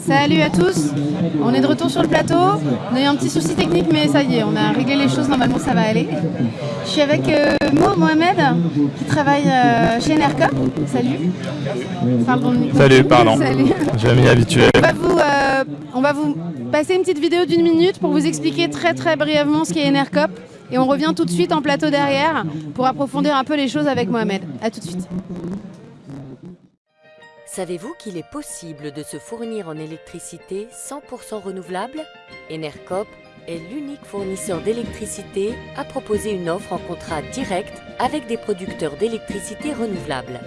Salut à tous, on est de retour sur le plateau. On a eu un petit souci technique, mais ça y est, on a réglé les choses, normalement ça va aller. Je suis avec euh, Mo Mohamed, qui travaille euh, chez Enercop. Salut. Salut, pardon. Je vais m'y habituer. On va, vous, euh, on va vous passer une petite vidéo d'une minute pour vous expliquer très très brièvement ce qu'est Enercop. Et on revient tout de suite en plateau derrière pour approfondir un peu les choses avec Mohamed. A tout de suite. Savez-vous qu'il est possible de se fournir en électricité 100% renouvelable? Enercop est l'unique fournisseur d'électricité à proposer une offre en contrat direct avec des producteurs d'électricité renouvelable.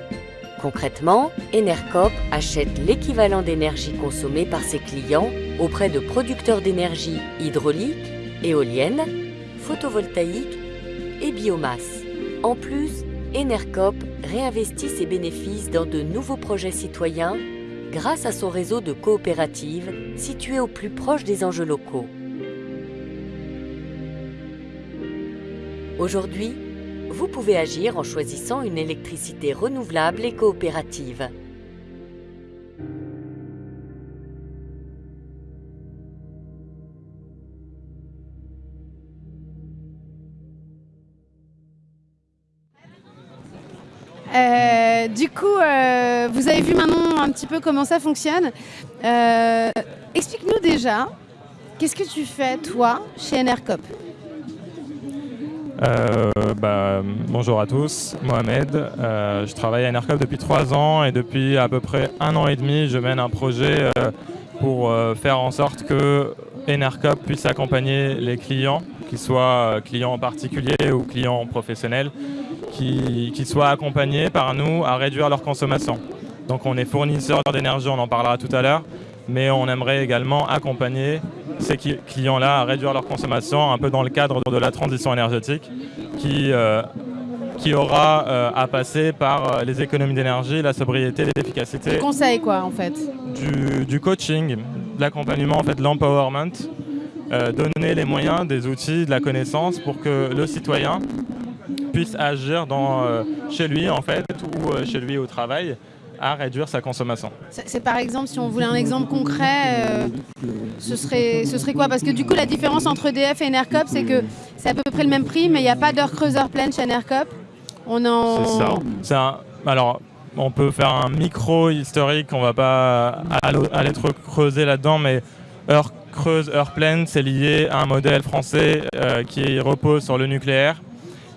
Concrètement, Enercop achète l'équivalent d'énergie consommée par ses clients auprès de producteurs d'énergie hydraulique, éolienne, photovoltaïque et biomasse. En plus, Enercop réinvestit ses bénéfices dans de nouveaux projets citoyens grâce à son réseau de coopératives situé au plus proche des enjeux locaux. Aujourd'hui, vous pouvez agir en choisissant une électricité renouvelable et coopérative. Du coup, euh, vous avez vu maintenant un petit peu comment ça fonctionne. Euh, explique-nous déjà, qu'est-ce que tu fais, toi, chez Enercop bah, bonjour à tous, Mohamed. je travaille à Enercop depuis trois ans et depuis à peu près un an et demi, je mène un projet pour faire en sorte que Enercop puisse accompagner les clients, qu'ils soient clients particuliers ou clients professionnels, qui, soient accompagnés par nous à réduire leur consommation. Donc on est fournisseur d'énergie, on en parlera tout à l'heure, mais on aimerait également accompagner ces clients-là à réduire leur consommation un peu dans le cadre de la transition énergétique qui, euh, qui aura euh, à passer par euh, les économies d'énergie, la sobriété, l'efficacité. Du conseil quoi en fait Du, coaching, de l'accompagnement, en fait, l'empowerment, donner les moyens, des outils, de la connaissance pour que le citoyen puisse agir dans, euh, chez lui en fait ou euh, chez lui au travail à réduire sa consommation. C'est par exemple, si on voulait un exemple concret, euh, ce, serait, ce serait quoi? Parce que du coup, la différence entre EDF et Enercop, c'est que c'est à peu près le même prix, mais il n'y a pas d'heure creuseur pleine chez Enercop. On en... C'est ça. alors, on peut faire un micro historique, on va pas aller trop creuser là-dedans, mais heure creuse, heure pleine, c'est lié à un modèle français qui repose sur le nucléaire.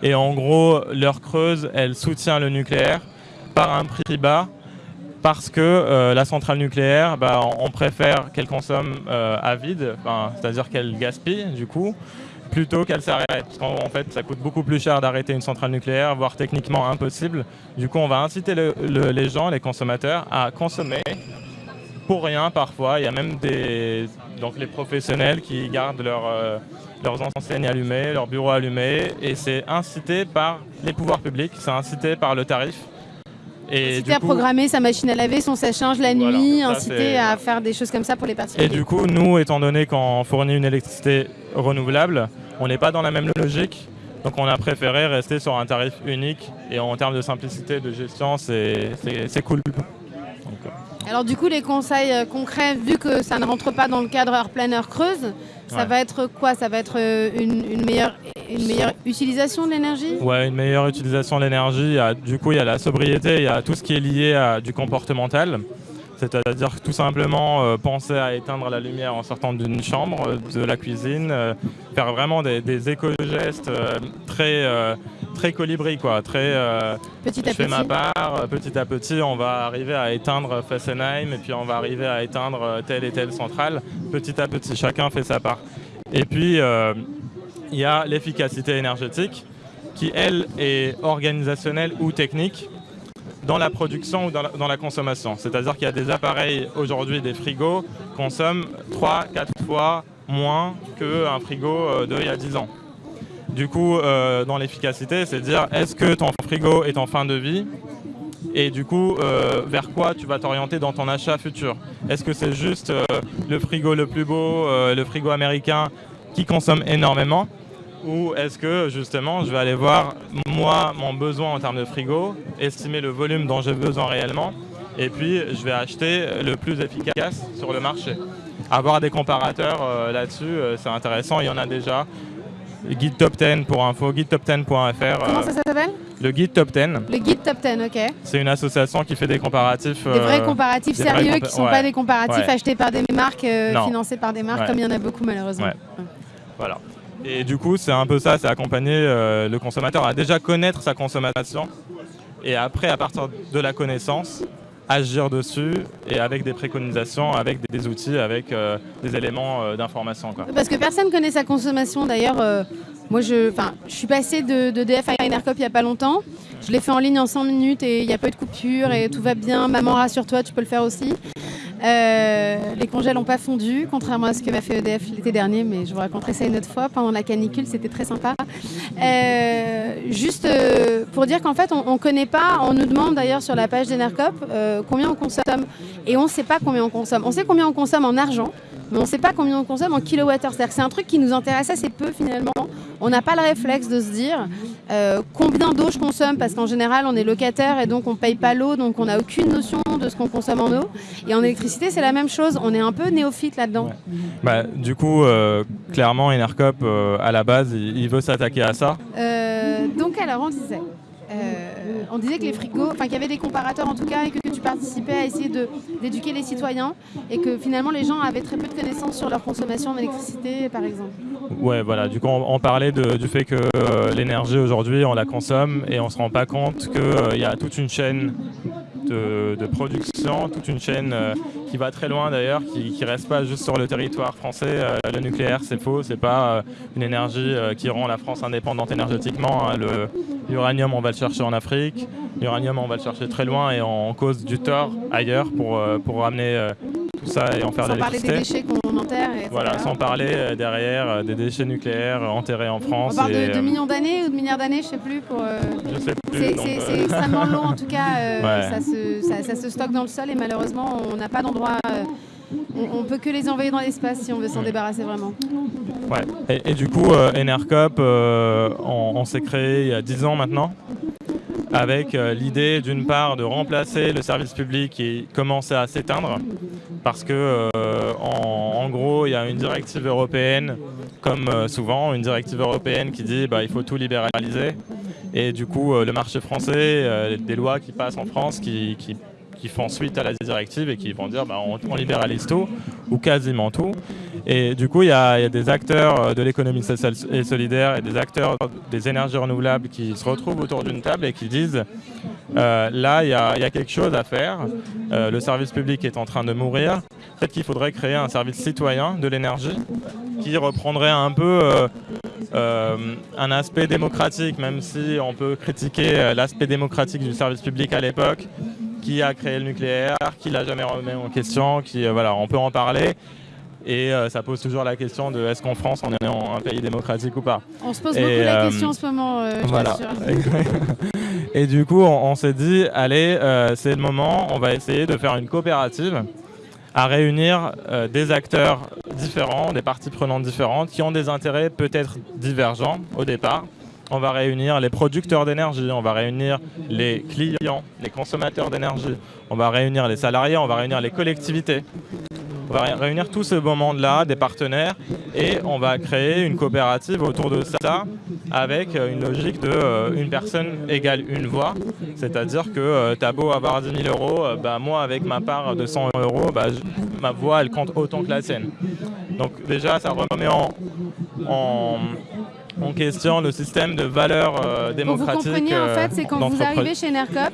Et en gros, l'heure creuse, elle soutient le nucléaire par un prix bas parce que euh, la centrale nucléaire, bah, on préfère qu'elle consomme euh, à vide, c'est-à-dire qu'elle gaspille du coup, plutôt qu'elle s'arrête. Parce qu'en fait, ça coûte beaucoup plus cher d'arrêter une centrale nucléaire, voire techniquement impossible. Du coup, on va inciter les gens, les consommateurs, à consommer pour rien parfois. Il y a même des, donc les professionnels qui gardent leur, euh, leurs enseignes allumées, leurs bureaux allumés, et c'est incité par les pouvoirs publics, c'est incité par le tarif. Et incité à programmer sa machine à laver, son sèche-linge la nuit, incité à faire des choses comme ça pour les particuliers. Et du coup, nous, étant donné qu'on fournit une électricité renouvelable, on n'est pas dans la même logique, donc on a préféré rester sur un tarif unique, et en termes de simplicité de gestion, c'est cool. Alors du coup, les conseils euh, concrets, vu que ça ne rentre pas dans le cadre heure pleine, heure creuse, ça va être quoi? Ça va être euh, une, meilleure, une meilleure utilisation de l'énergie? Ouais, une meilleure utilisation de l'énergie. Du coup, il y a la sobriété, il y a tout ce qui est lié à du comportemental. C'est-à-dire tout simplement euh, penser à éteindre la lumière en sortant d'une chambre, de la cuisine, faire vraiment des, des éco-gestes très très colibri, quoi. Très, euh, petit à je fais ma part, euh, petit à petit, on va arriver à éteindre Fessenheim et puis on va arriver à éteindre euh, telle et telle centrale. Petit à petit, chacun fait sa part. Et puis, il y a l'efficacité énergétique qui, elle, est organisationnelle ou technique dans la production ou dans la, dans la consommation. C'est-à-dire qu'il y a des appareils, aujourd'hui, des frigos, consomment 3-4 fois moins qu'un frigo d'il y a 10 ans. Du coup, euh, dans l'efficacité, c'est dire est-ce que ton frigo est en fin de vie et du coup, euh, vers quoi tu vas t'orienter dans ton achat futur Est-ce que c'est juste euh, le frigo le plus beau, le frigo américain qui consomme énormément ou est-ce que justement je vais aller voir moi mon besoin en termes de frigo, estimer le volume dont j'ai besoin réellement Et puis, je vais acheter le plus efficace sur le marché. Avoir des comparateurs là-dessus, c'est intéressant. Il y en a déjà. Guide Top 10 pour info, guidetop10.fr. Comment ça s'appelle Le Guide Top 10. Le Guide Top 10, ok. C'est une association qui fait des comparatifs. Des vrais comparatifs sérieux qui ne sont pas des comparatifs achetés par des marques, financés par des marques, comme il y en a beaucoup malheureusement. Voilà. Et du coup, c'est un peu ça, c'est accompagner le consommateur à déjà connaître sa consommation et après, à partir de la connaissance, agir dessus et avec des préconisations, avec des, outils, avec euh, des éléments euh, d'information. Parce que personne ne connaît sa consommation. D'ailleurs, euh, moi, je, je suis passé de, DF à Enercop il n'y a pas longtemps. Je l'ai fait en ligne en 100 minutes et il n'y a pas eu de coupure et tout va bien. Maman, rassure-toi, tu peux le faire aussi. Euh, les congés n'ont pas fondu, contrairement à ce que m'a fait EDF l'été dernier, mais je vous raconterai ça une autre fois. Pendant la canicule, c'était très sympa. Euh, juste euh, pour dire qu'en fait, on ne connaît pas, on nous demande d'ailleurs sur la page d'Enercop combien on consomme, et on ne sait pas combien on consomme. On sait combien on consomme en argent, mais on ne sait pas combien on consomme en kilowattheure. C'est-à-dire que c'est un truc qui nous intéresse assez peu finalement. On n'a pas le réflexe de se dire euh, combien d'eau je consomme, parce qu'en général on est locataire et donc on ne paye pas l'eau, donc on n'a aucune notion de ce qu'on consomme en eau. Et en électricité c'est la même chose, on est un peu néophyte là-dedans. Bah, du coup, euh, clairement Enercop euh, à la base il, veut s'attaquer à ça. donc alors on disait on disait que les frigos, enfin qu'il y avait des comparateurs en tout cas, et que, tu participais à essayer d'éduquer les citoyens, et que finalement les gens avaient très peu de connaissances sur leur consommation d'électricité, par exemple. Ouais, voilà. Du coup, on, parlait du fait que euh, l'énergie aujourd'hui, on la consomme et on se rend pas compte qu'il euh, y a toute une chaîne de, production, toute une chaîne euh, qui va très loin d'ailleurs, qui ne reste pas juste sur le territoire français. Euh, le nucléaire, c'est faux, c'est pas euh, une énergie qui rend la France indépendante énergétiquement. Hein. L'uranium, on va le chercher en Afrique. L'uranium, on va le chercher très loin et on cause du tort ailleurs pour, pour ramener tout ça et en faire de l'électricité. Des déchets qu'on Voilà, sans parler derrière des déchets nucléaires enterrés en France. On parle de, millions d'années ou de milliards d'années, je sais plus. Pour, je sais plus. C'est extrêmement long en tout cas. Ça se ça, se stocke dans le sol et malheureusement, on n'a pas d'endroit. Euh, on, ne peut que les envoyer dans l'espace si on veut s'en débarrasser vraiment. Ouais. Et, du coup, euh, Enercop, euh, on, s'est créé il y a 10 ans maintenant, avec l'idée d'une part de remplacer le service public qui commençait à s'éteindre, parce que en, gros, il y a une directive européenne, comme souvent, une directive européenne qui dit bah, il faut tout libéraliser. Et du coup, euh, le marché français, euh, des lois qui passent en France qui, font suite à la directive et qui vont dire bah, on, libéralise tout ou quasiment tout. Et du coup, il y, a des acteurs euh, de l'économie sociale et solidaire et des acteurs des énergies renouvelables qui se retrouvent autour d'une table et qui disent là, il y, a quelque chose à faire. le service public est en train de mourir. Peut-être qu'il faudrait créer un service citoyen de l'énergie qui reprendrait un peu euh, un aspect démocratique, même si on peut critiquer euh, l'aspect démocratique du service public à l'époque, qui a créé le nucléaire, qui l'a jamais remis en question, qui euh, voilà, on peut en parler. Et ça pose toujours la question de est-ce qu'en France on est un pays démocratique ou pas. On se pose beaucoup la question en ce moment. voilà. et du coup, on, s'est dit, allez, c'est le moment, on va essayer de faire une coopérative à réunir euh, des acteurs différents, des parties prenantes différentes, qui ont des intérêts peut-être divergents au départ. On va réunir les producteurs d'énergie, on va réunir les clients, les consommateurs d'énergie, on va réunir les salariés, on va réunir les collectivités. On va réunir tout ce beau monde-là, des partenaires, et on va créer une coopérative autour de ça avec une logique de euh, une personne égale une voix. C'est-à-dire que euh, tu as beau avoir 10 000 euros, euh, bah, moi avec ma part de 100 euros, bah, ma voix elle compte autant que la sienne. Donc déjà ça remet en, en, question le système de valeurs démocratiques. Vous compreniez en fait, c'est quand vous arrivez chez Nercop,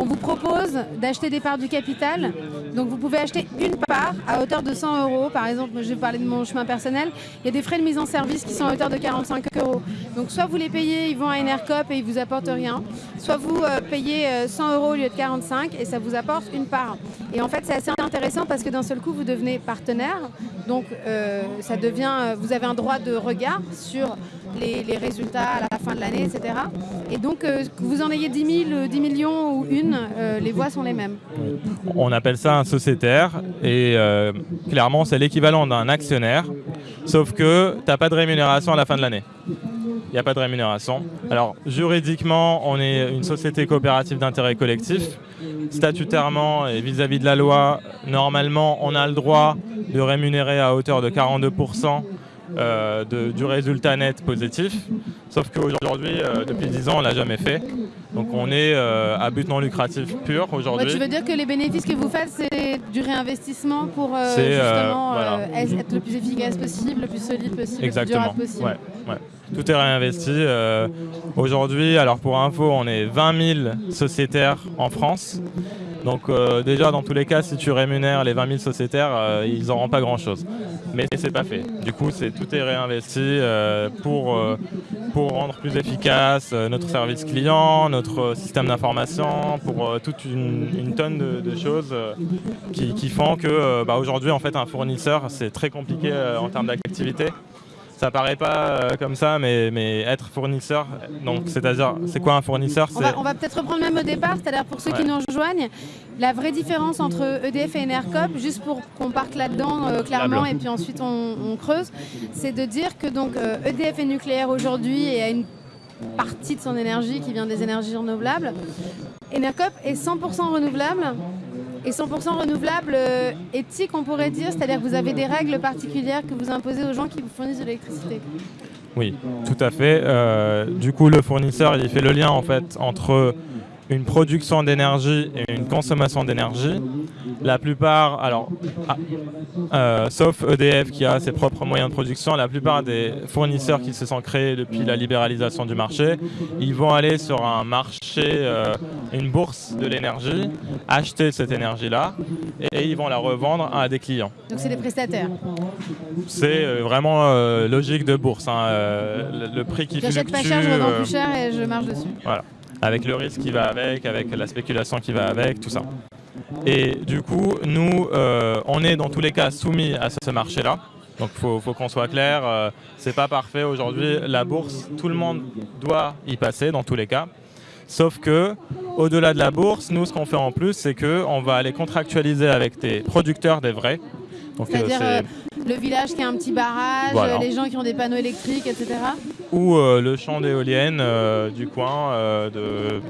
on vous propose d'acheter des parts du capital. Donc vous pouvez acheter une part à hauteur de 100 euros. Par exemple, je vais parler de mon chemin personnel. Il y a des frais de mise en service qui sont à hauteur de 45 euros. Donc soit vous les payez, ils vont à Enercop et ils vous apportent rien. Soit vous euh, payez 100 euh, euros au lieu de 45 et ça vous apporte une part. Et en fait, c'est assez intéressant parce que d'un seul coup, vous devenez partenaire. Donc euh, ça devient, vous avez un droit de regard sur les, résultats à la fin de l'année, etc. Et donc, que vous en ayez 10 000, 10 millions ou une, euh, les voix sont les mêmes. On appelle ça un sociétaire et euh, clairement c'est l'équivalent d'un actionnaire, sauf que tu n'as pas de rémunération à la fin de l'année. Il n'y a pas de rémunération. Alors juridiquement, on est une société coopérative d'intérêt collectif. statutairement et vis-à-vis de la loi, normalement, on a le droit de rémunérer à hauteur de 42% euh, du résultat net positif. Sauf qu'aujourd'hui, euh, depuis 10 ans, on ne l'a jamais fait. Donc on est euh, à but non lucratif pur aujourd'hui. tu veux dire que les bénéfices que vous faites, c'est du réinvestissement pour justement être le plus efficace possible, le plus solide possible, le plus durable possible. Ouais, Tout est réinvesti. aujourd'hui, alors pour info, on est 20 000 sociétaires en France. Donc euh, déjà, dans tous les cas, si tu rémunères les 20 000 sociétaires, euh, ils n'auront pas grand-chose. Mais c'est pas fait. Du coup, tout est réinvesti euh, pour, rendre plus efficace notre service client, notre système d'information, pour toute une, tonne de, choses qui, font que bah, en fait, un fournisseur, c'est très compliqué en termes d'activité ça paraît pas euh, comme ça, mais, mais être fournisseur, donc c'est-à-dire, c'est quoi un fournisseur On va, peut-être reprendre même au départ, c'est-à-dire pour ceux qui nous rejoignent, la vraie différence entre EDF et Enercop, juste pour qu'on parte là-dedans euh, clairement, et puis ensuite on, creuse, c'est de dire que donc EDF euh, e est nucléaire aujourd'hui et a une partie de son énergie qui vient des énergies renouvelables. Enercop est 100% renouvelable et 100% renouvelable euh, éthique, on pourrait dire, c'est-à-dire que vous avez des règles particulières que vous imposez aux gens qui vous fournissent de l'électricité. Oui, tout à fait. Euh, du coup, le fournisseur, il fait le lien en fait entre une production d'énergie et une consommation d'énergie. La plupart, alors, ah, euh, sauf EDF qui a ses propres moyens de production, la plupart des fournisseurs qui se sont créés depuis la libéralisation du marché, ils vont aller sur un marché, euh, une bourse de l'énergie, acheter cette énergie-là et ils vont la revendre à des clients. Donc c'est des prestataires C'est euh, vraiment logique de bourse. Hein, le, prix qui fluctue... J'achète pas cher, je revends plus cher et je marche dessus. Voilà avec le risque qui va avec, avec la spéculation qui va avec, tout ça. Et du coup, nous, euh, on est dans tous les cas soumis à ce marché-là. Donc il faut, qu'on soit clair, euh, c'est pas parfait aujourd'hui. La bourse, tout le monde doit y passer dans tous les cas. Sauf que, au-delà de la bourse, nous, ce qu'on fait en plus, c'est qu'on va aller contractualiser avec des producteurs des vrais. C'est-à-dire le village qui a un petit barrage, les gens qui ont des panneaux électriques, etc. Ou euh, le champ d'éoliennes euh, du coin. Euh,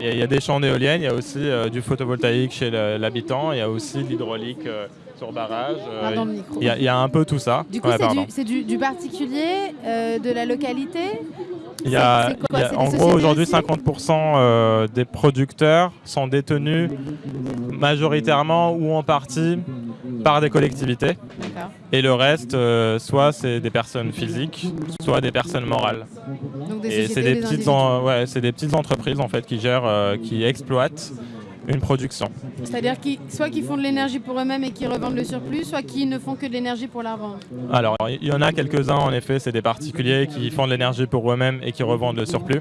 il, y a, des champs d'éoliennes, il y a aussi du photovoltaïque chez l'habitant, il y a aussi de l'hydraulique sur barrage. il, y a, un peu tout ça. Du coup, c'est du, particulier, de la localité? Il y a, en gros, aujourd'hui, 50% des producteurs sont détenus majoritairement ou en partie par des collectivités. Et le reste, euh, soit c'est des personnes physiques, soit des personnes morales. et c'est des, petites ouais, des petites entreprises en fait qui gèrent, euh, qui exploitent une production. C'est-à-dire qui, soit qui font de l'énergie pour eux-mêmes et qui revendent le surplus, soit qui ne font que de l'énergie pour la revendre. Alors, il y en a quelques-uns en effet, c'est des particuliers qui font de l'énergie pour eux-mêmes et qui revendent le surplus.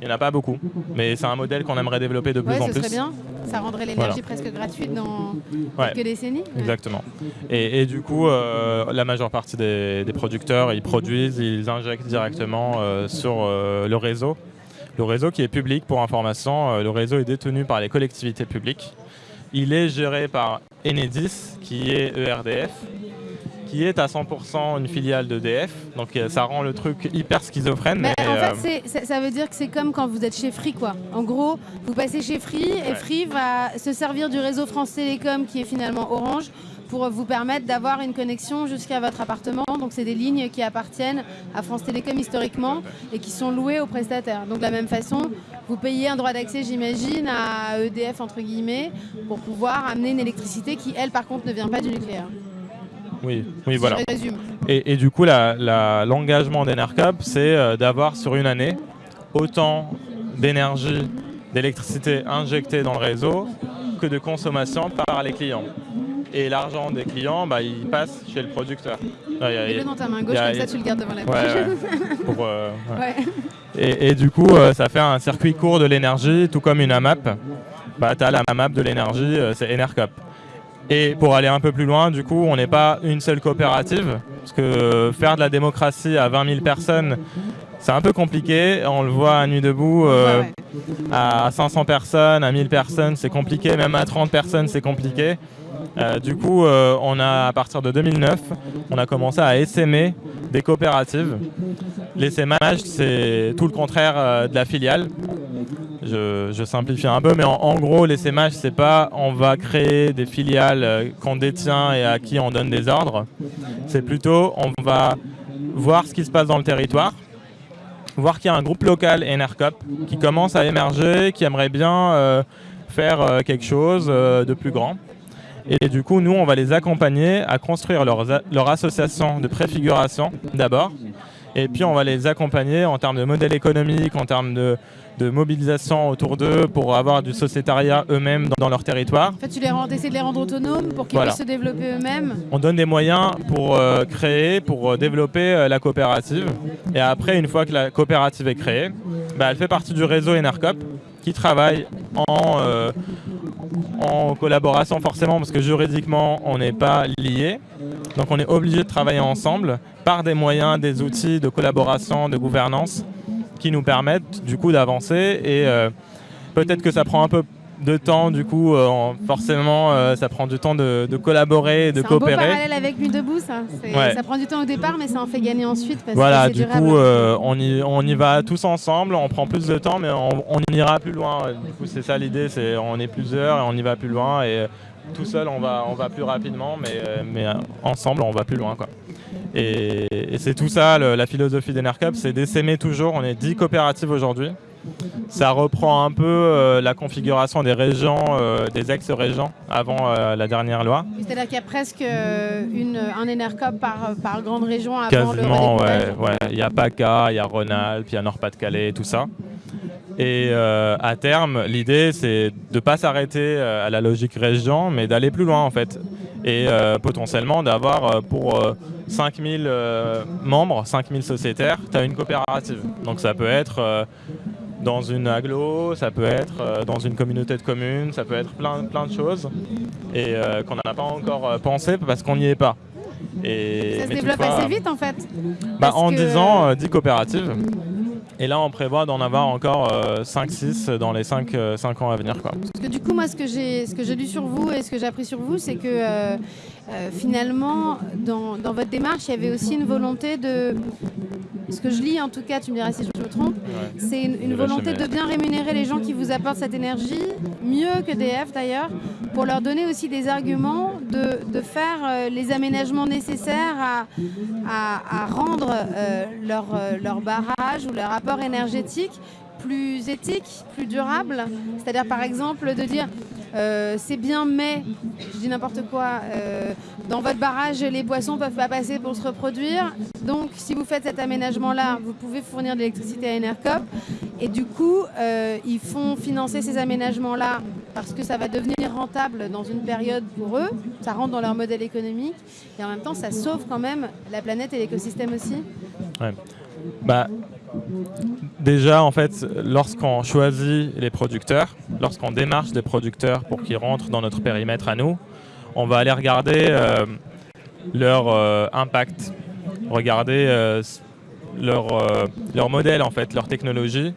Il n'y en a pas beaucoup, mais c'est un modèle qu'on aimerait développer de plus en plus. Serait bien. Ça rendrait l'énergie presque gratuite dans quelques décennies. Exactement. Et, du coup, euh, la majeure partie des, producteurs, ils produisent, ils injectent directement euh, sur euh, le réseau. Le réseau qui est public pour information, le réseau est détenu par les collectivités publiques. Il est géré par Enedis, qui est ERDF, qui est à 100% une filiale d'EDF. Donc euh, ça rend le truc hyper schizophrène. Mais, en fait, euh, ça veut dire que c'est comme quand vous êtes chez Free. Quoi. En gros, vous passez chez Free et Free va se servir du réseau France Télécom qui est finalement Orange pour vous permettre d'avoir une connexion jusqu'à votre appartement. Donc c'est des lignes qui appartiennent à France Télécom historiquement et qui sont louées aux prestataires. Donc de la même façon, vous payez un droit d'accès, j'imagine, à EDF entre guillemets, pour pouvoir amener une électricité qui, elle, par contre, ne vient pas du nucléaire. Oui, oui voilà. Et, du coup, l'engagement la, d'Enercap, c'est euh, d'avoir sur une année autant d'énergie, d'électricité injectée dans le réseau que de consommation par les clients. Et l'argent des clients, bah, il passe chez le producteur. Mets-le dans ta main gauche, comme ça tu le gardes devant la bouche. Euh, et, du coup, euh, ça fait un circuit court de l'énergie, tout comme une AMAP. Bah, tu as la AMAP de l'énergie, c'est Enercop. Et pour aller un peu plus loin, du coup, on n'est pas une seule coopérative, parce que faire de la démocratie à 20 000 personnes, c'est un peu compliqué. On le voit à Nuit Debout, euh, à 500 personnes, à 1000 personnes, c'est compliqué. Même à 30 personnes, c'est compliqué. Euh, du coup, euh, on a, à partir de 2009, on a commencé à essaimer des coopératives. L'essaimage, c'est tout le contraire de la filiale. Je, simplifie un peu, mais en, gros, les SMH, c'est pas on va créer des filiales euh, qu'on détient et à qui on donne des ordres. C'est plutôt on va voir ce qui se passe dans le territoire, voir qu'il y a un groupe local ENERCOP qui commence à émerger, qui aimerait bien euh, faire euh, quelque chose de plus grand. Et du coup, nous, on va les accompagner à construire leur, leur association de préfiguration d'abord. Et puis, on va les accompagner en termes de modèle économique, en termes de, de mobilisation autour d'eux pour avoir du sociétariat eux-mêmes dans, leur territoire. En fait, tu les rends, essaies de les rendre autonomes pour qu'ils puissent se développer eux-mêmes On donne des moyens pour euh, créer, pour euh, développer euh, la coopérative. Et après, une fois que la coopérative est créée, bah, elle fait partie du réseau Enercop qui travaille en, en collaboration forcément parce que juridiquement, on n'est pas liés. Donc on est obligé de travailler ensemble par des moyens, des outils de collaboration, de gouvernance qui nous permettent du coup d'avancer et euh, peut-être que ça prend un peu de temps du coup euh, forcément euh, ça prend du temps de, collaborer de coopérer. C'est un beau parallèle avec Nuit debout ça. Ça prend du temps au départ mais ça en fait gagner ensuite parce voilà, que du coup on, y, on y va tous ensemble, on prend plus de temps mais on, ira plus loin. Du coup c'est ça l'idée, c'est on est plusieurs et on y va plus loin et tout seul on va, on va plus rapidement mais, mais ensemble on va plus loin quoi. Et, c'est tout ça, la philosophie d'Enercap, c'est d'essaimer toujours. On est 10 coopératives aujourd'hui. Ça reprend un peu euh, la configuration des régions, euh, des ex-régions avant euh, la dernière loi. C'est-à-dire qu'il y a presque une, un Enercop par, par grande région avant Quasiment, ouais, ouais. Il y a PACA, il y a Rhône-Alpes, il y a Nord-Pas-de-Calais, tout ça. Et à terme, l'idée, c'est de ne pas s'arrêter à la logique région, mais d'aller plus loin en fait. Et potentiellement d'avoir pour 5000 euh, membres, 5000 sociétaires, tu as une coopérative. Donc ça peut être euh, dans une aglo, ça peut être euh, dans une communauté de communes, ça peut être plein, plein de choses et qu'on n'a pas encore pensé parce qu'on n'y est pas. Et, ça se développe assez vite en fait. Bah, en 10 ans, 10 coopératives. Et là, on prévoit d'en avoir encore 5-6 dans les 5, 5, ans à venir. Quoi. Parce que du coup, moi, ce que j'ai lu sur vous et ce que j'ai appris sur vous, c'est que euh, finalement, dans, votre démarche, il y avait aussi une volonté de, ce que je lis en tout cas, tu me diras si je me trompe, c'est une, volonté de bien rémunérer les gens qui vous apportent cette énergie, mieux que DF d'ailleurs, pour leur donner aussi des arguments de, faire euh, les aménagements nécessaires à, rendre euh, leur, leur barrage ou leur apport énergétique plus éthique, plus durable. C'est-à-dire par exemple de dire euh, c'est bien mais, je dis n'importe quoi, euh, dans votre barrage les poissons ne peuvent pas passer pour se reproduire. Donc si vous faites cet aménagement-là, vous pouvez fournir de l'électricité à Enercop. Et du coup, euh, ils font financer ces aménagements-là parce que ça va devenir rentable dans une période pour eux. Ça rentre dans leur modèle économique. Et en même temps, ça sauve quand même la planète et l'écosystème aussi. Bah, Déjà, en fait, lorsqu'on choisit les producteurs, lorsqu'on démarche des producteurs pour qu'ils rentrent dans notre périmètre à nous, on va aller regarder euh, leur euh, impact, regarder euh, leur, leur modèle, en fait, leur technologie,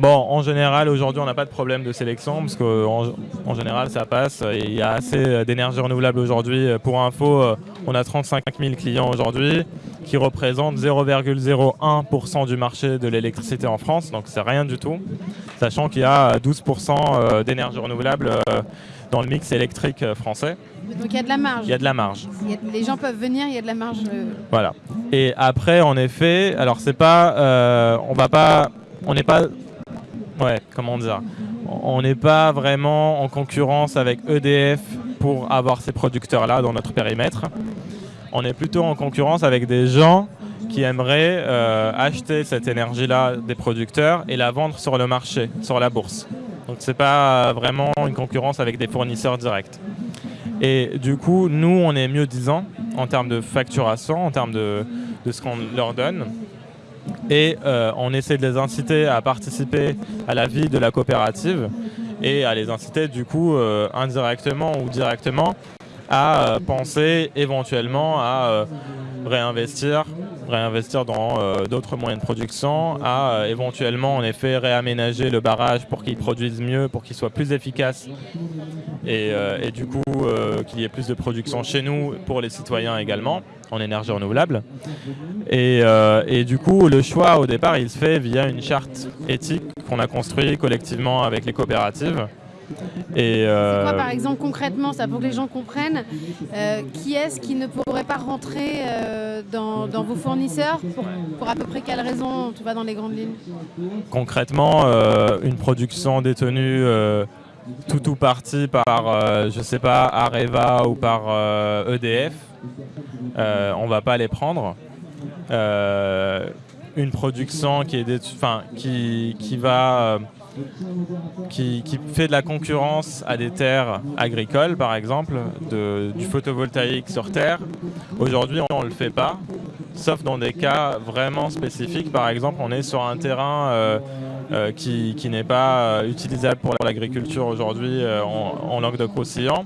Bon, en général, aujourd'hui, on n'a pas de problème de sélection parce qu'en en général, ça passe. Il y a assez d'énergie renouvelable aujourd'hui. Pour info, on a 35 000 clients aujourd'hui qui représentent 0,01% du marché de l'électricité en France. Donc, c'est rien du tout. Sachant qu'il y a 12% euh, d'énergie renouvelable euh, dans le mix électrique euh, français. Donc il y a de la marge. Il y a de la marge. les gens peuvent venir, il y a de la marge. Voilà. Et après, en effet, alors c'est pas, on va pas, on n'est pas ouais, comment dire, on n'est pas vraiment en concurrence avec EDF pour avoir ces producteurs-là dans notre périmètre. On est plutôt en concurrence avec des gens qui aimeraient euh, acheter cette énergie-là des producteurs et la vendre sur le marché, sur la bourse. Donc c'est pas vraiment une concurrence avec des fournisseurs directs. Et du coup, nous, on est mieux disant en termes de facturation, en termes de, de ce qu'on leur donne et euh, on essaie de les inciter à participer à la vie de la coopérative et à les inciter du coup euh, indirectement ou directement à euh, penser éventuellement à réinvestir, réinvestir dans d'autres moyens de production, à éventuellement en effet réaménager le barrage pour qu'il produise mieux, pour qu'il soit plus efficace et, et du coup qu'il y ait plus de production chez nous pour les citoyens également en énergie renouvelable. Et, et, du coup, le choix au départ, il se fait via une charte éthique qu'on a construite collectivement avec les coopératives. Et euh... quoi, par exemple, concrètement, ça pour que les gens comprennent, euh, qui est-ce qui ne pourrait pas rentrer euh, dans, dans, vos fournisseurs pour, pour, à peu près quelle raison Tu vas dans les grandes lignes? Concrètement, euh, une production détenue tout ou partie par, je sais pas, Areva ou par EDF, e on va pas les prendre. une production qui, est enfin, qui, qui va qui, fait de la concurrence à des terres agricoles, par exemple, de, du photovoltaïque sur terre. Aujourd'hui, on ne le fait pas, sauf dans des cas vraiment spécifiques. Par exemple, on est sur un terrain euh, euh, qui, qui n'est pas euh, utilisable pour l'agriculture aujourd'hui en, en Languedoc-Roussillon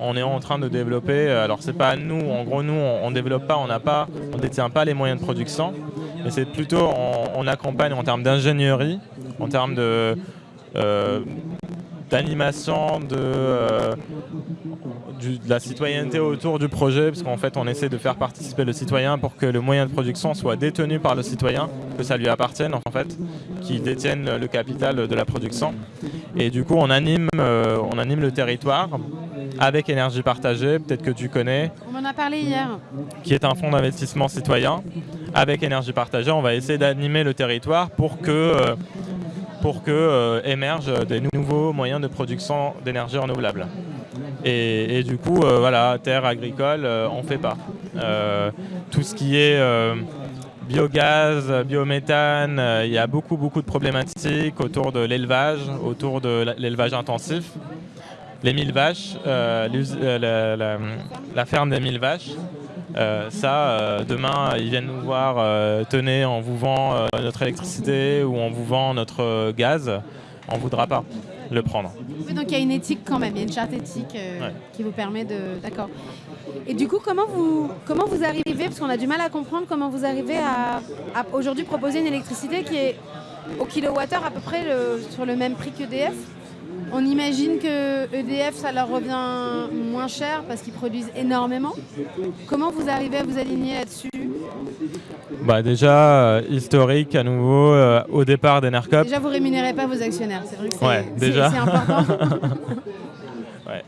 on est en train de développer, alors c'est pas nous, en gros nous on, ne développe pas, on n'a pas, on détient pas les moyens de production, mais c'est plutôt on, on, accompagne en termes d'ingénierie, en termes de d'animation, de, euh, de la citoyenneté autour du projet, parce qu'en fait on essaie de faire participer le citoyen pour que le moyen de production soit détenu par le citoyen, que ça lui appartienne en fait, qu'il détienne le capital de la production. Et du coup on anime, euh, on anime le territoire avec énergie partagée, peut-être que tu connais. On en a parlé hier. Qui est un fonds d'investissement citoyen. Avec énergie partagée, on va essayer d'animer le territoire pour que pour que euh, émergent des nouveaux moyens de production d'énergie renouvelable. Et, du coup, euh, voilà, terre agricole, euh, on ne fait pas. tout ce qui est biogaz, biométhane, il y a beaucoup, beaucoup de problématiques autour de l'élevage, autour de l'élevage intensif. Les mille vaches, la, la, ferme des mille vaches, euh, ça, euh, demain, ils viennent nous voir, euh, tenez, on vous vend notre électricité ou on vous vend notre gaz, on ne voudra pas le prendre. donc il y a une éthique quand même, il y a une charte éthique qui vous permet de... D'accord. Et du coup, comment vous, comment vous arrivez, parce qu'on a du mal à comprendre, comment vous arrivez à, aujourd'hui proposer une électricité qui est au kilowattheure à peu près sur le même prix qu'EDF on imagine que EDF, ça leur revient moins cher parce qu'ils produisent énormément. Comment vous arrivez à vous aligner là-dessus bah déjà, euh, historique à nouveau, euh, au départ d'Enercop. Déjà, vous rémunérez pas vos actionnaires, c'est vrai que c'est ouais, déjà. important. ouais.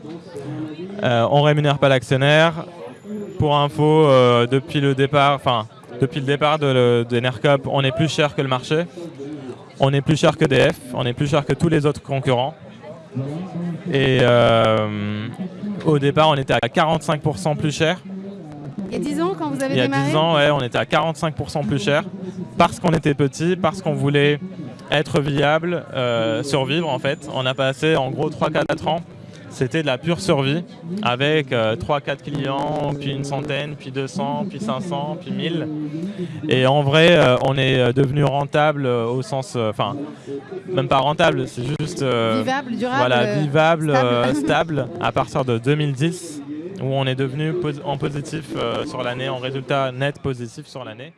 euh, on rémunère pas l'actionnaire. Pour info, depuis le départ, enfin, depuis le départ d'Enercop, de, on est plus cher que le marché. On est plus cher que DF, on est plus cher que tous les autres concurrents. Et euh, au départ, on était à 45% plus cher. Il y a 10 ans, quand vous avez démarré Il y a 10 ans, ouais, on était à 45% plus cher. Parce qu'on était petit, parce qu'on voulait être viable, euh, survivre en fait. On a passé en gros 3-4 ans c'était de la pure survie avec 3-4 euh, clients, puis une centaine, puis 200, puis 500, puis 1000. Et en vrai, euh, on est euh, devenu rentable au sens, enfin, même pas rentable, c'est juste vivable, durable, voilà, vivable, stable. stable. à partir de 2010 où on est devenu en positif sur l'année, en résultat net positif sur l'année.